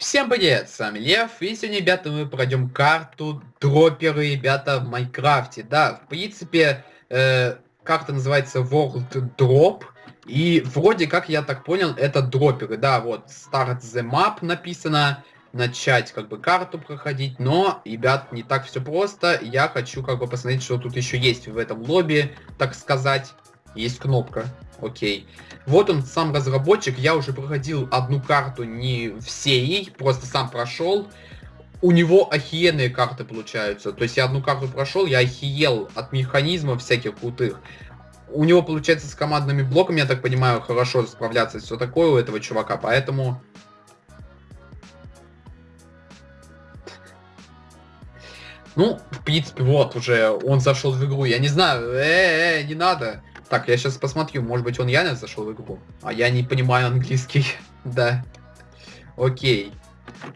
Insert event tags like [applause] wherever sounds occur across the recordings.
Всем привет, с вами Лев, и сегодня, ребята, мы пройдем карту дроперы, ребята, в Майнкрафте. Да, в принципе, э, карта называется World Drop, и вроде как, я так понял, это дроперы. Да, вот, Start the Map написано, начать как бы карту проходить, но, ребят, не так все просто. Я хочу как бы посмотреть, что тут еще есть в этом лобби, так сказать. Есть кнопка. Окей. Вот он, сам разработчик. Я уже проходил одну карту, не всей, просто сам прошел. У него охиенные карты получаются. То есть я одну карту прошел, я охиел от механизмов всяких крутых. У него получается с командными блоками, я так понимаю, хорошо справляться, все такое у этого чувака, поэтому... Ну, в принципе, вот уже он зашел в игру. Я не знаю, э, -э, -э не надо. Так, я сейчас посмотрю, может быть он реально зашел в игру. А я не понимаю английский. [laughs] да. Окей.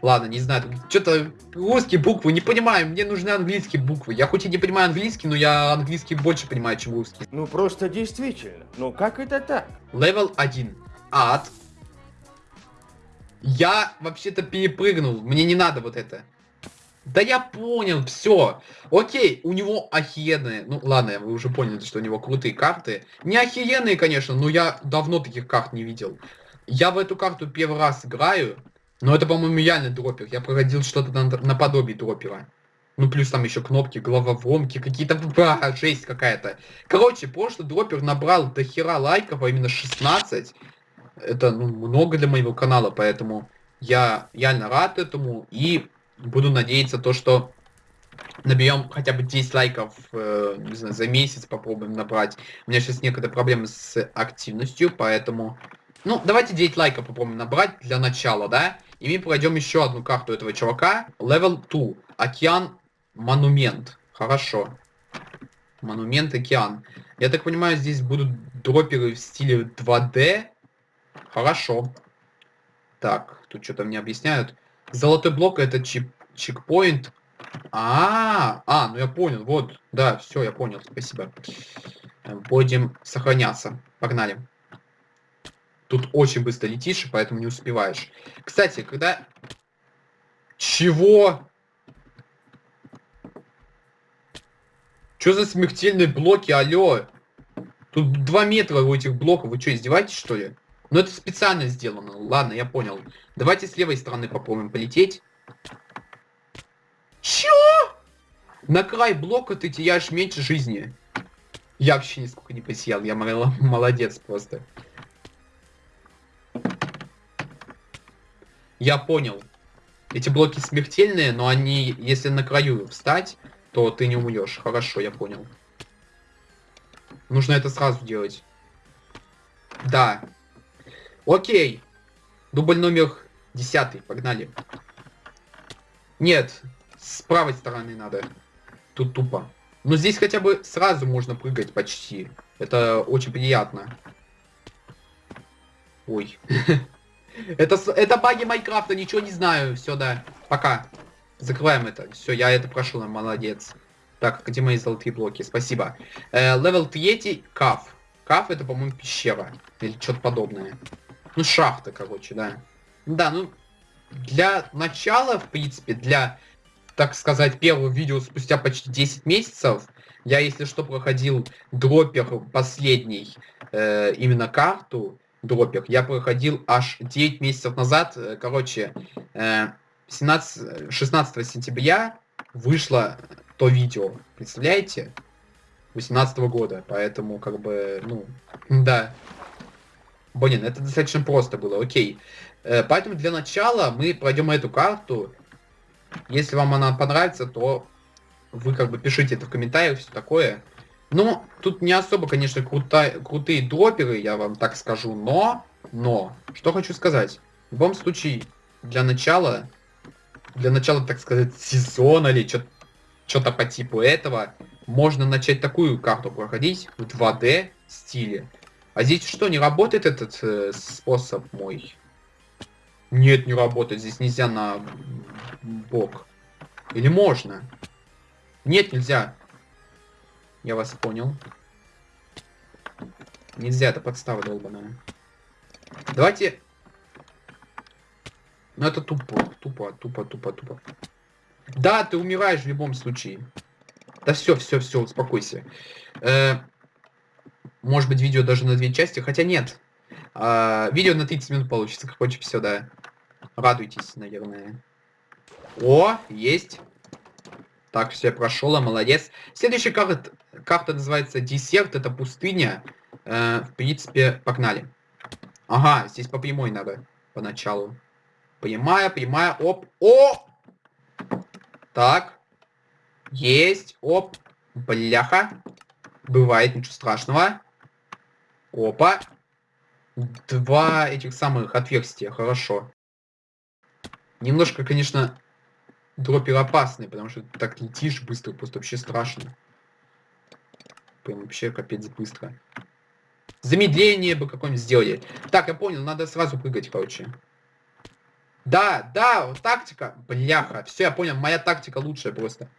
Ладно, не знаю, что-то русские буквы не понимаю, мне нужны английские буквы. Я хоть и не понимаю английский, но я английский больше понимаю, чем русский. Ну просто действительно, ну как это так? Левел 1. Ад. Я вообще-то перепрыгнул, мне не надо вот это. Да я понял, все. Окей, у него охеренные. Ну ладно, вы уже поняли, что у него крутые карты. Не охеренные, конечно, но я давно таких карт не видел. Я в эту карту первый раз играю. Но это, по-моему, реально дропер. Я проходил что-то на, наподобие дропера. Ну, плюс там еще кнопки, головоломки, какие-то... [laughs] А, жесть какая-то. Короче, прошлый дропер набрал до хера лайков, а именно 16. Это, ну, много для моего канала, поэтому я реально рад этому. И буду надеяться то, что наберем хотя бы 10 лайков, э, не знаю, за месяц попробуем набрать. У меня сейчас некоторые проблемы с активностью, поэтому... Ну, давайте 9 лайков попробуем набрать для начала, да? И мы пройдем еще одну карту этого чувака. Level 2. Океан Монумент. Хорошо. Монумент Океан. Я так понимаю, здесь будут дроперы в стиле 2D. Хорошо. Так, тут что-то мне объясняют. Золотой блок это чип, чекпоинт. А, -а, а, ну я понял, вот, да, все, я понял, спасибо. Э, будем сохраняться. Погнали. Тут очень быстро летишь, поэтому не успеваешь. Кстати, когда... Чего? Что за смертельные блоки, алло? Тут 2 метра у этих блоков, вы что, издеваетесь, что ли? Но это специально сделано. Ладно, я понял. Давайте с левой стороны попробуем полететь. Чё? На край блока ты теряешь меньше жизни. Я вообще нисколько не посиял. Я молодец просто. Я понял. Эти блоки смертельные, но они, если на краю встать, то ты не умрешь. Хорошо, я понял. Нужно это сразу делать. Да, Окей. Дубль номер десятый. Погнали. Нет, с правой стороны надо. Тут тупо. Но здесь хотя бы сразу можно прыгать почти. Это очень приятно. Ой. [laughs] это, это баги Майнкрафта, ничего не знаю. Все, да. Пока. Закрываем это. Все, я это прошел, молодец. Так, где мои золотые блоки? Спасибо. Э, level 3, cave. Cave это, по-моему, пещера. Или что-то подобное. Ну, шахта, короче, да. Да, ну, для начала, в принципе, для, так сказать, первого видео спустя почти 10 месяцев, я, если что, проходил дропер последний, э, именно карту, дропер, я проходил аж 9 месяцев назад, э, короче, э, 17, 16 сентября вышло то видео, представляете? 18 -го года, поэтому, как бы, ну, да, Блин, это достаточно просто было, окей. Поэтому для начала мы пройдем эту карту. Если вам она понравится, то вы как бы пишите это в комментариях, все такое. Ну, тут не особо, конечно, крута, крутые дроперы, я вам так скажу, но, но, что хочу сказать. В любом случае, для начала, для начала, так сказать, сезона или что-то по типу этого, можно начать такую карту проходить в 2D стиле. А здесь что, не работает этот э, способ мой? Нет, не работает. Здесь нельзя на бок. Или можно? Нет, нельзя. Я вас понял. Нельзя, это подстава долбаная. Давайте... Ну это тупо, тупо, тупо, тупо, тупо. Да, ты умираешь в любом случае. Да все, все, все, успокойся. Э, может быть, видео даже на две части, хотя нет. Э, видео на 30 минут получится, короче, все, да. Радуйтесь, наверное. О, есть. Так, все, прошел, молодец. Следующая карта, карта называется Десерт, это пустыня. Э, в принципе, погнали. Ага, здесь по прямой надо поначалу. Прямая, прямая, оп, о! Так. Есть, оп, бляха. Бывает, ничего страшного. Опа. Два этих самых отверстия, хорошо. Немножко, конечно, дропер опасный, потому что так летишь быстро, просто вообще страшно. Прям вообще капец быстро. Замедление бы какое-нибудь сделали. Так, я понял, надо сразу прыгать, короче. Да, да, тактика. Бляха, все, я понял, моя тактика лучшая просто.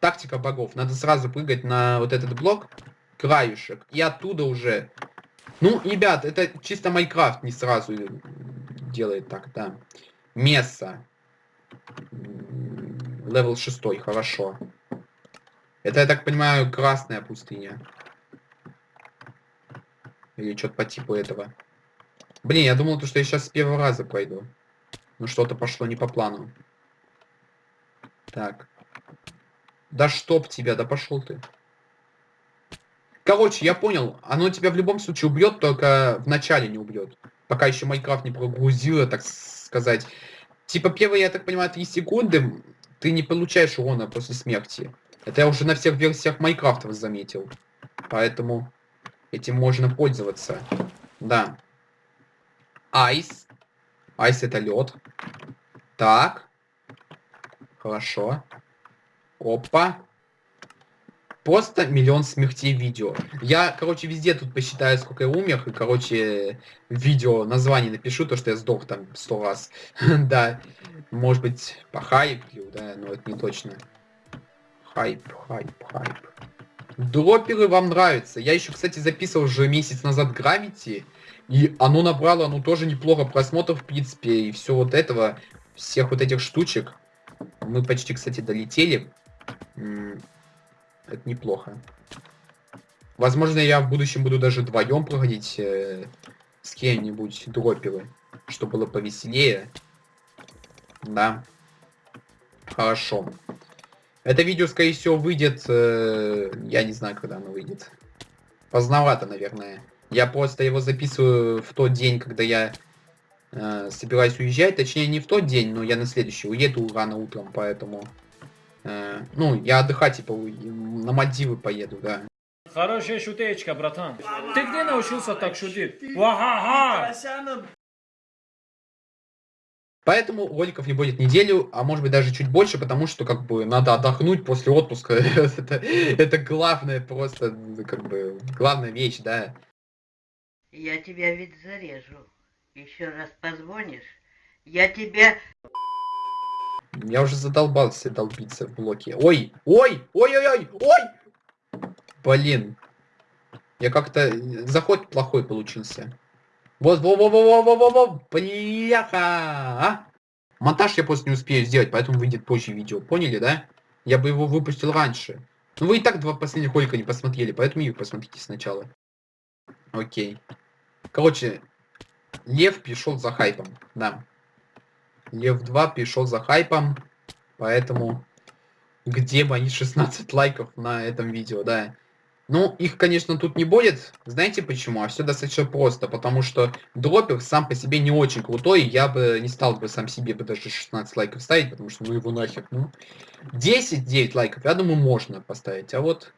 Тактика богов. Надо сразу прыгать на вот этот блок, краюшек, и оттуда уже... Ну, ребят, это чисто Майнкрафт не сразу делает так, да. Месса. Левел 6, хорошо. Это, я так понимаю, красная пустыня. Или что-то по типу этого. Блин, я думал, что я сейчас с первого раза пройду. Но что-то пошло не по плану. Так. Да чтоб тебя, да пошел ты. Короче, я понял. Оно тебя в любом случае убьет, только в начале не убьет. Пока еще Майнкрафт не прогрузило, так сказать. Типа первые, я так понимаю, 3 секунды ты не получаешь урона после смерти. Это я уже на всех версиях Майнкрафта заметил. Поэтому этим можно пользоваться. Да. Айс. Айс это лед. Так. Хорошо. Опа. Просто миллион смертей видео. Я, короче, везде тут посчитаю, сколько я умер, и, короче, видео название напишу, то, что я сдох там сто раз. [laughs] да. Может быть, по хайплю, да, но это не точно. Хайп, хайп, хайп. Дроперы вам нравятся. Я еще, кстати, записывал уже месяц назад Gravity. И оно набрало, ну, тоже неплохо просмотров, в принципе, и все вот этого, всех вот этих штучек. Мы почти, кстати, долетели. Это неплохо. Возможно, я в будущем буду даже вдвоем проходить э, с кем-нибудь дроперы, чтобы было повеселее. Да. Хорошо. Это видео, скорее всего, выйдет... Э, я не знаю, когда оно выйдет. Поздновато, наверное. Я просто его записываю в тот день, когда я э, собираюсь уезжать. Точнее, не в тот день, но я на следующий уеду рано утром, поэтому... Э, ну, я отдыхать, типа, на Мальдивы поеду, да. Хорошая шутечка, братан. Ты где научился так шутить? Ва-ха-ха! Поэтому роликов не будет неделю, а может быть даже чуть больше, потому что как бы надо отдохнуть после отпуска. [laughs] это, это главное просто, как бы, главная вещь, да. Я тебя ведь зарежу. Еще раз позвонишь, я тебя... Я уже задолбался долбиться в блоке. Ой, ой, ой-ой-ой, ой! Блин. Я как-то... Заход плохой получился. Вот, во во во во во во во бляха! А? Монтаж я просто не успею сделать, поэтому выйдет позже видео. Поняли, да? Я бы его выпустил раньше. Ну вы и так два последних ролика не посмотрели, поэтому их посмотрите сначала. Окей. Короче, Лев пришел за хайпом, да. Лев 2 пришел за хайпом, поэтому где мои 16 лайков на этом видео, да. Ну, их, конечно, тут не будет. Знаете почему? А все достаточно просто. Потому что дропер сам по себе не очень крутой. Я бы не стал бы сам себе бы даже 16 лайков ставить, потому что ну его нахер. Ну, 10-9 лайков, я думаю, можно поставить. А вот...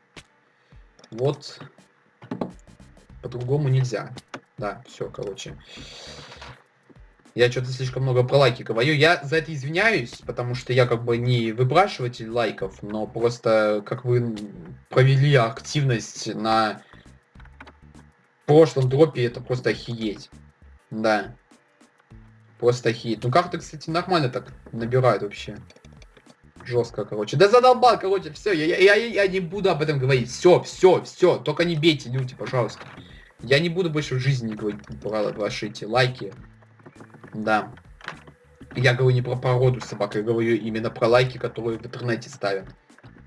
Вот... По-другому нельзя. Да, все, короче. Я что-то слишком много про лайки говорю. Я за это извиняюсь, потому что я как бы не выбрашиватель лайков, но просто как вы провели активность на прошлом дропе, это просто охереть. Да. Просто охереть. Ну как-то, кстати, нормально так набирают вообще. Жестко, короче. Да задолбал, короче, все, я, я, я, я не буду об этом говорить. Все, все, все. Только не бейте люди, пожалуйста. Я не буду больше в жизни говорить про ваши эти лайки. Да. Я говорю не про породу собак, я говорю именно про лайки, которые в интернете ставят.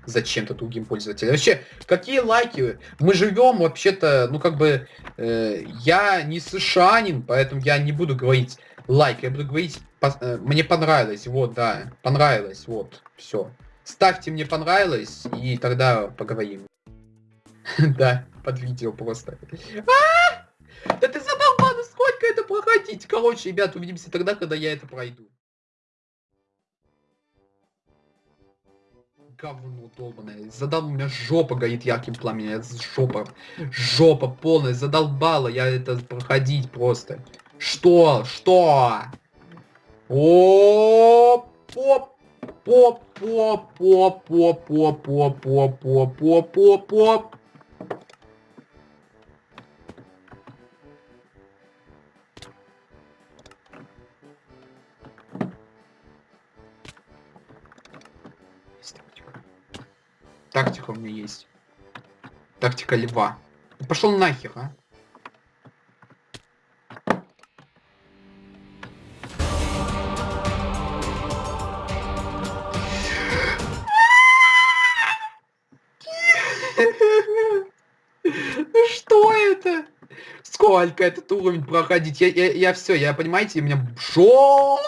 Зачем-то другим пользователям. Вообще, какие лайки? Мы живем вообще-то, ну как бы, э, я не сшанин, поэтому я не буду говорить лайк, я буду говорить, по- э, мне понравилось, вот, да, понравилось, вот, все. Ставьте мне понравилось, и тогда поговорим. [laughs] Да, под видео просто. А! Да ты задолбал, ну проходить? Короче, ребят, увидимся тогда, когда я это пройду. Говно долбаное. Задал, у меня жопа горит ярким пламенем. Жопа. Жопа полная. Задолбала я это проходить просто. Что? Что? О, поп, поп, поп, поп, поп, поп, поп, поп, поп, поп, поп, Тактика у меня есть. Тактика льва. Пошел нахер, а? Ну Что это? Сколько этот уровень проходить? Я, я, я все, я понимаете, меня жопа.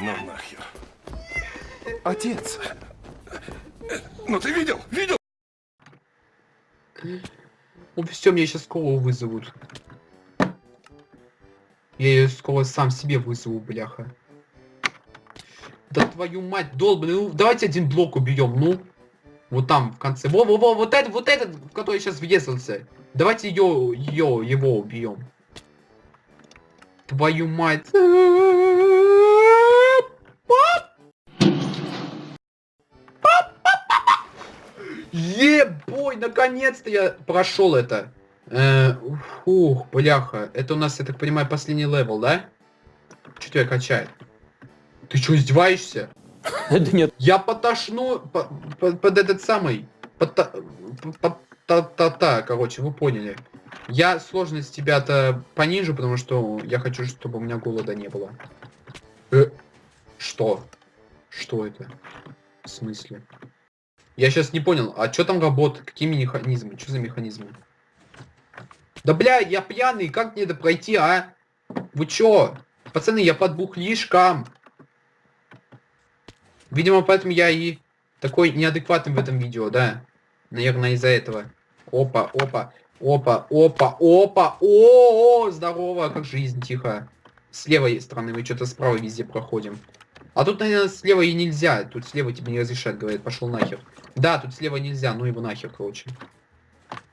Ну. Отец. Ну ты видел? Видел? Ну все, меня сейчас скоро вызовут. Я ее скоро сам себе вызову, бляха. Да твою мать, долбаный, ну давайте один блок убьем, ну. Вот там, в конце. Во-во-во, вот этот, вот этот, который сейчас въехался. Давайте ее, ее, его убьем. Твою мать. Ебой, наконец-то я прошел это. Э, Ух, бляха. Это у нас, я так понимаю, последний level, да? Что тебя качает? Ты что, издеваешься? [laughs] Да нет. Я потошну по- по- под этот самый... Под, та- под та, та, та, короче, вы поняли. Я сложность тебя-то понижу, потому что я хочу, чтобы у меня голода не было. Э, что? Что это? В смысле? Я сейчас не понял, а что там работает? Какие механизмы? Что за механизмы? Да бля, я пьяный, как мне это пройти, а? Вы чё? Пацаны, я под бухлишком. Видимо, поэтому я и такой неадекватный в этом видео, да? Наверное, из-за этого. Опа, опа, опа, опа, опа, о, -о, здорово, как жизнь, тихо. С левой стороны мы что-то справа везде проходим. А тут, наверное, слева и нельзя. Тут слева тебе не разрешают, говорят, пошел нахер. Да, тут слева нельзя, ну его нахер, короче.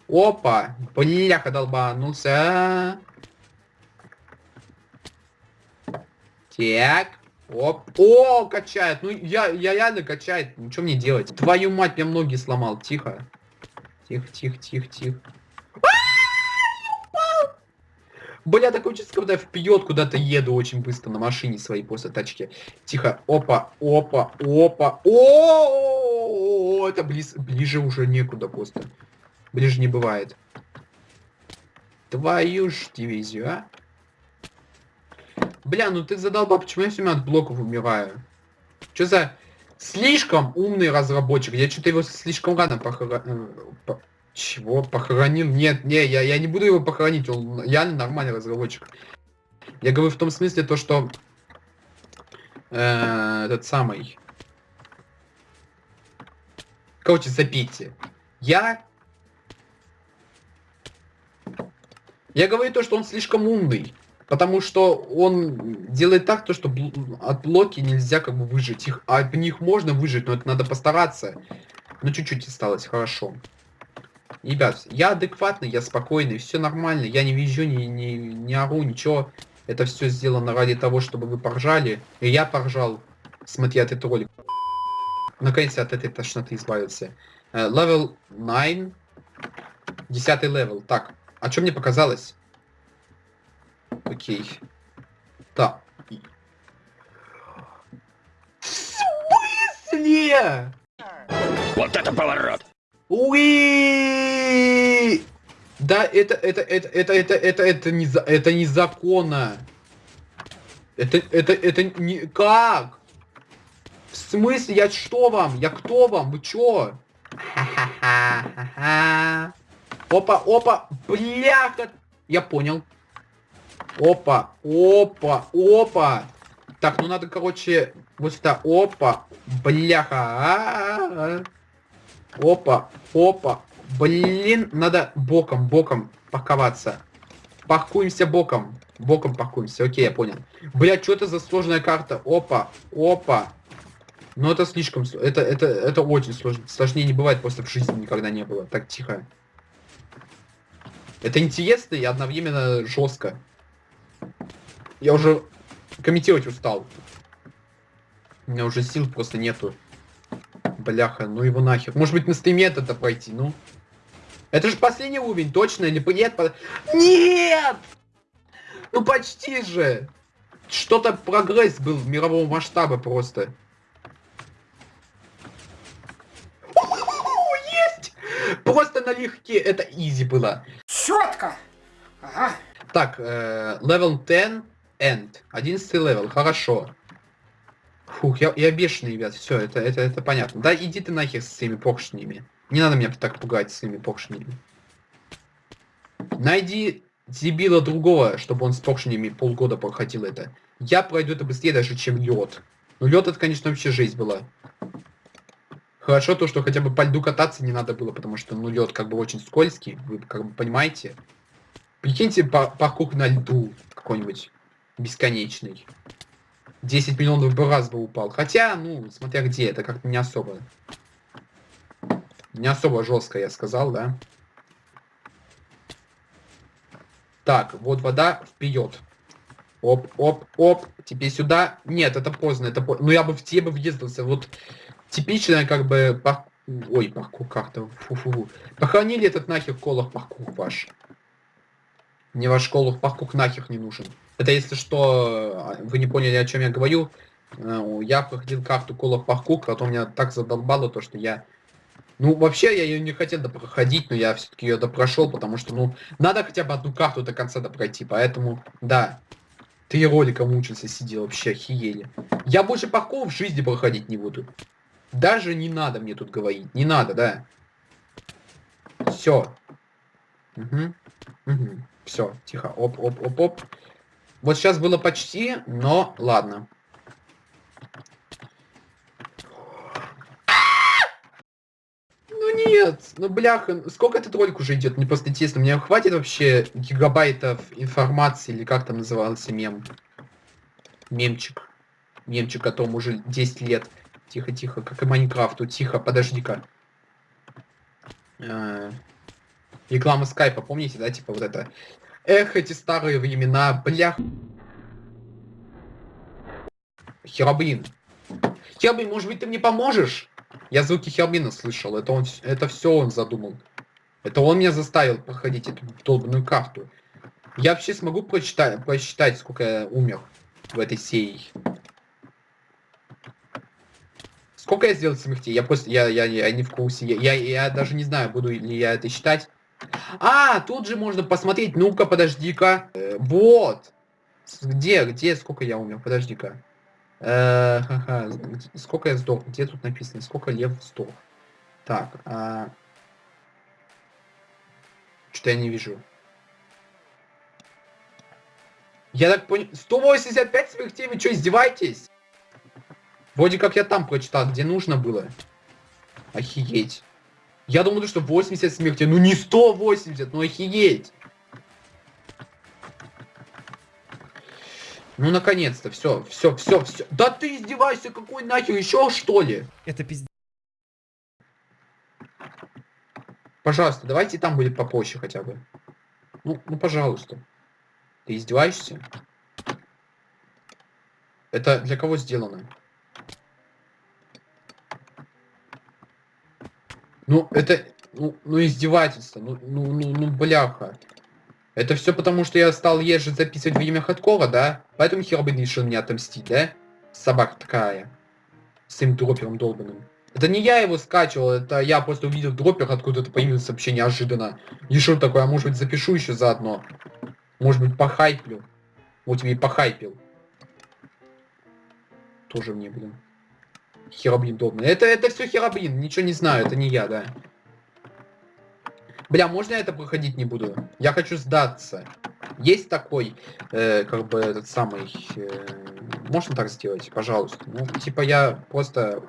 Опа, бляха долбанулся. Так. Оп. О, качает. Ну, я, я реально качает. Ну, что мне делать? Твою мать, меня ноги сломал. Тихо. Тихо, тихо, тихо, тихо. А, я упал! Бля, такое чувство, когда я вперед куда-то еду очень быстро на машине своей после тачки. Тихо. Опа, опа, опа. О, это близ, ближе уже некуда просто. Ближе не бывает. Твою ж дивизию, а? Бля, ну ты задолбал, почему я все время от блоков умираю? Что за слишком умный разработчик? Я что-то его слишком рано похоронил. Чего? Похоронил? Нет, не, я, я не буду его похоронить, он реально нормальный разработчик. Я говорю в том смысле то, что э, этот самый. Короче, запейте. Я Я говорю то, что он слишком умный. Потому что он делает так, то, что от блоки нельзя как бы выжить. Их, а от них можно выжить, но это надо постараться. Ну, чуть-чуть осталось, хорошо. Ребят, я адекватный, я спокойный, все нормально. Я не визжу, не, не, не ору, ничего. Это все сделано ради того, чтобы вы поржали. И я поржал, смотря этот ролик. Наконец-то от этой тошноты избавился. Э, Level 9. Десятый level. Так, а что мне показалось? Окей. Так. В смысле? Вот это поворот! Уи! Да, это, это, это, это, это, это, это, не, это незаконно. Это, это, это не... Как? В смысле? Я что вам? Я кто вам? Вы чё? Опа, опа, бляха. Я понял. Опа, опа, опа. Так, ну надо, короче, вот сюда. Опа, бляха. Опа, опа. Блин, надо боком, боком паковаться. Паркуемся боком. Боком паркуемся. Окей, я понял. Бля, что это за сложная карта? Опа, опа. Ну это слишком... сл- Это, это, это очень сложно. Сложнее не бывает, просто в жизни никогда не было. Так, тихо. Это интересно и одновременно жестко. Я уже комментировать устал. У меня уже сил просто нету. Бляха, ну его нахер. Может быть на стриме это пройти, ну? Это же последний уровень, точно? Или нет? По- Нет! Ну почти же! Что-то прогресс был мирового масштаба просто. Есть! Просто налегке. Это изи было. Четко. Ага. Так, э, level 10 end. 11 level, хорошо. Фух, я, я бешеный, ребят, все, это, это, это понятно. Да иди ты нахер с своими поршнями. Не надо меня так пугать своими поршнями. Найди дебила другого, чтобы он с поршнями полгода проходил это. Я пройду это быстрее даже, чем лед. Ну лед это, конечно, вообще жизнь была. Хорошо то, что хотя бы по льду кататься не надо было, потому что, ну, лед как бы очень скользкий, вы как бы понимаете. Прикиньте, па- паркур на льду какой-нибудь бесконечный. 10 миллионов бы раз бы упал. Хотя, ну, смотря где, это как-то не особо. Не особо жестко, я сказал, да? Так, вот вода вперед. Оп, оп, оп. Теперь сюда. Нет, это поздно, это поздно. Ну я бы в тебе бы въездился. Вот типичная как бы пар... Ой, паркур как-то. Фу-фу-фу. Похоронили этот нахер колох паркур ваш. Мне ваш колох паркур нахер не нужен. Это если что, а, вы не поняли, о чем я говорю. Э, Я проходил карту колох паркур, потом меня так задолбало то, что я... Ну, вообще, я ее не хотел допроходить, но я все-таки ее допрошел, потому что, ну, надо хотя бы одну карту до конца допройти, поэтому, да. Три ролика мучился, сидел, вообще охиели. Я больше паркур в жизни проходить не буду. Даже не надо мне тут говорить. Не надо, да. Все. Угу. Угу. Все, тихо. Оп, оп, оп, оп. Вот сейчас было почти, но ладно. Ну нет, ну бляха, сколько этот ролик уже идет? Мне просто интересно, мне хватит вообще гигабайтов информации, или как там назывался мем? Мемчик. Мемчик, которому уже 10 лет. Тихо, тихо, как и Майнкрафту. Тихо, подожди-ка. Э, Реклама скайпа, помните, да, типа вот это? Эх, эти старые времена, блях. Херабрин. Херабрин, может быть, ты мне поможешь? Я звуки Херабрина слышал, это он, это все он задумал. Это он меня заставил проходить эту долбанную карту. Я вообще смогу прочитать, просчитать, сколько я умер в этой серии. Сколько я сделал смертей? Я просто, я, я, я не в курсе. Я, я, я даже не знаю, буду ли я это считать. А, тут же можно посмотреть. Ну-ка, подожди-ка. Э, вот. Где, где, сколько я умер? Подожди-ка. Э, Сколько я сдох? Где тут написано? Сколько лев сдох? Так. а, Что-то я не вижу. Я так понял... 185 смертей? Вы что, издеваетесь? Вроде как я там прочитал, где нужно было. Охееть. Я думал, что 80 смертей. Ну не 180, ну охееть. Ну наконец-то, все, все, все, все. Да ты издеваешься, какой нахер еще что ли? Это пиздец. Пожалуйста, давайте там будет попроще хотя бы. Ну, ну пожалуйста. Ты издеваешься? Это для кого сделано? Ну, это... Ну, ну издевательство. Ну, ну, ну, ну, бляха. Это все потому, что я стал ежи записывать время хардкора, да? Поэтому Хербин решил мне отомстить, да? Собака такая. С своим дропером долбанным. Это не я его скачивал, это я просто увидел дропер, откуда-то появился вообще неожиданно. Что такое, а может быть запишу еще заодно? Может быть похайплю? Вот тебе и похайпил. Тоже мне, блин. Херобрин удобно. Это, это все херобрин, ничего не знаю, это не я, да. Бля, можно я это проходить не буду? Я хочу сдаться. Есть такой, э, как бы, этот самый... э, можно так сделать, пожалуйста? Ну, типа, я просто...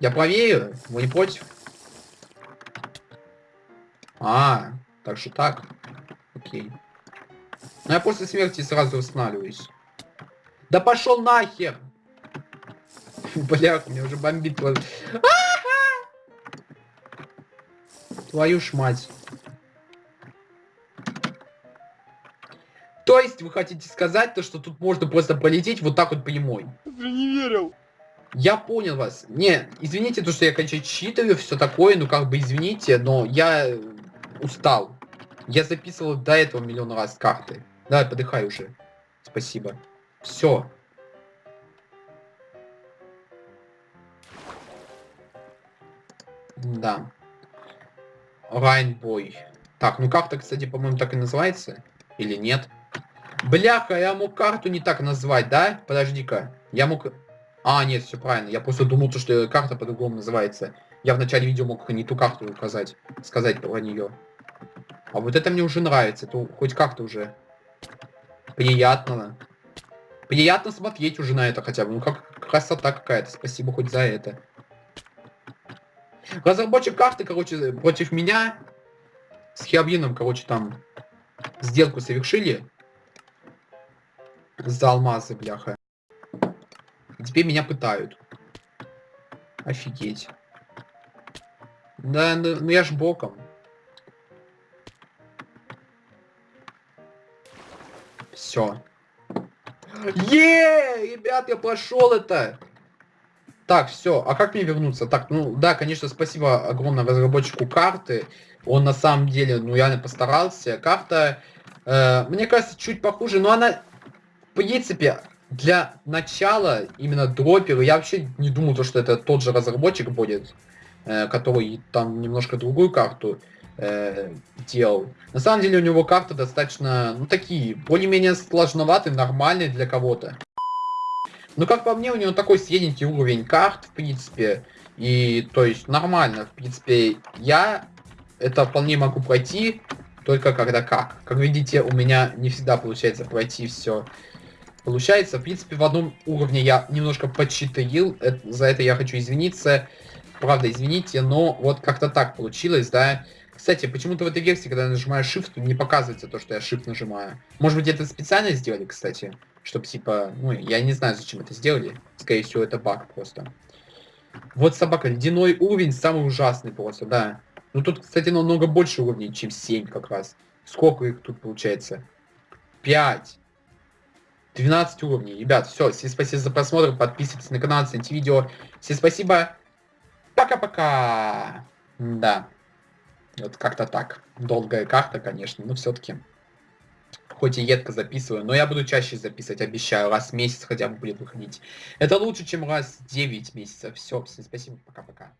Я проверю, вы не против? А, так что так. Окей. Ну, я после смерти сразу восстанавливаюсь. Да пошел нахер! [laughs] Бля, меня уже бомбит. твой- Твою ж мать. То есть вы хотите сказать то, что тут можно просто полететь вот так вот прямой? Ты не верил. Я понял вас. Не, извините, то, что я, конечно, читаю, все такое, ну как бы извините, но я э, устал. Я записывал до этого миллион раз карты. Давай, подыхай уже. Спасибо. Все. Да. Райнбой. Так, ну карта, кстати, по-моему, так и называется. Или нет? Бляха, я мог карту не так назвать, да? Подожди-ка. Я мог... А, нет, все правильно. Я просто думал, то, что карта по-другому называется. Я в начале видео мог не ту карту указать, сказать про нее. А вот это мне уже нравится. Это хоть как-то уже приятно. Приятно смотреть уже на это хотя бы. Ну как красота какая-то. Спасибо хоть за это. Разработчик карты, короче, против меня с Хиабином, короче, там сделку совершили. За алмазы, бляха. Теперь меня пытают. Офигеть. Да, ну, ну я ж боком. Все. Е, ребят, я прошел это. Так, все. А как мне вернуться? Так, ну да, конечно, спасибо огромное разработчику карты. Он на самом деле, ну реально постарался. Карта, э, мне кажется, чуть похуже, но она, в принципе, для начала именно дропера, я вообще не думал, то, что это тот же разработчик будет, э, который там немножко другую карту э, делал. На самом деле у него карты достаточно, ну такие, более-менее сложноватые, нормальные для кого-то. Ну, как по мне, у него такой средненький уровень карт, в принципе. И, то есть, нормально, в принципе. Я это вполне могу пройти, только когда как. Как видите, у меня не всегда получается пройти все. Получается, в принципе, в одном уровне я немножко подчитырил. Это- За это я хочу извиниться. Правда, извините, но вот как-то так получилось, да. Кстати, почему-то в этой версии, когда я нажимаю Shift, не показывается то, что я Shift нажимаю. Может быть, это специально сделали, кстати? Чтобы, типа, ну, я не знаю, зачем это сделали. Скорее всего, это баг просто. Вот собака, ледяной уровень, самый ужасный просто, да. Ну, тут, кстати, намного больше уровней, чем 7 как раз. Сколько их тут получается? 5. 12 уровней. Ребят, все, всем спасибо за просмотр, подписывайтесь на канал, ставьте видео. Всем спасибо. Пока-пока. Да. Вот как-то так. Долгая карта, конечно, но все-таки. Хоть и едко записываю, но я буду чаще записывать, обещаю, раз в месяц хотя бы будет выходить. Это лучше, чем раз в 9 месяцев. Все, всем спасибо, пока-пока.